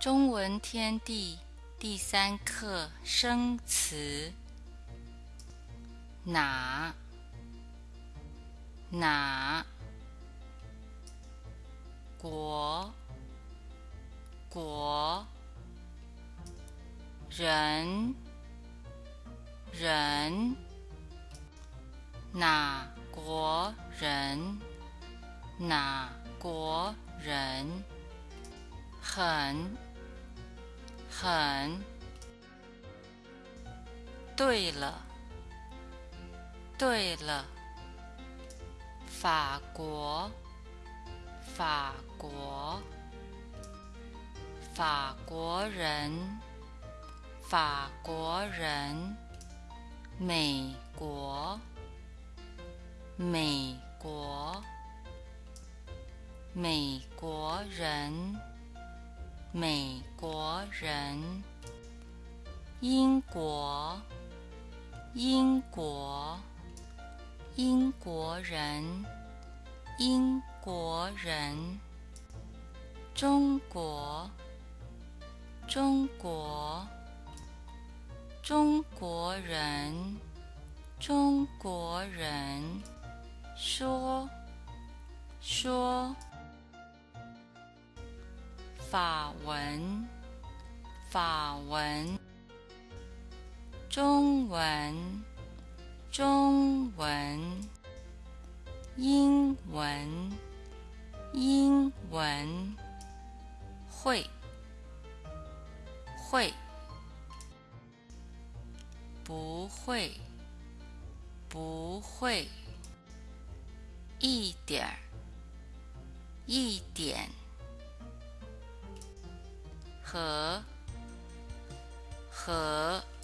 中文天地第三课生词，哪？哪？国国人人哪国人？哪国人？很。很，对了，对了，法国，法国，法国人，法国人，美国，美国，美国人。美国人，英国，英国，英国人，英国人，中国，中国，中国人，中国人，说，说。法文，法文，中文，中文，英文，英文，会，会，不会，不会，一点儿，一点。和和。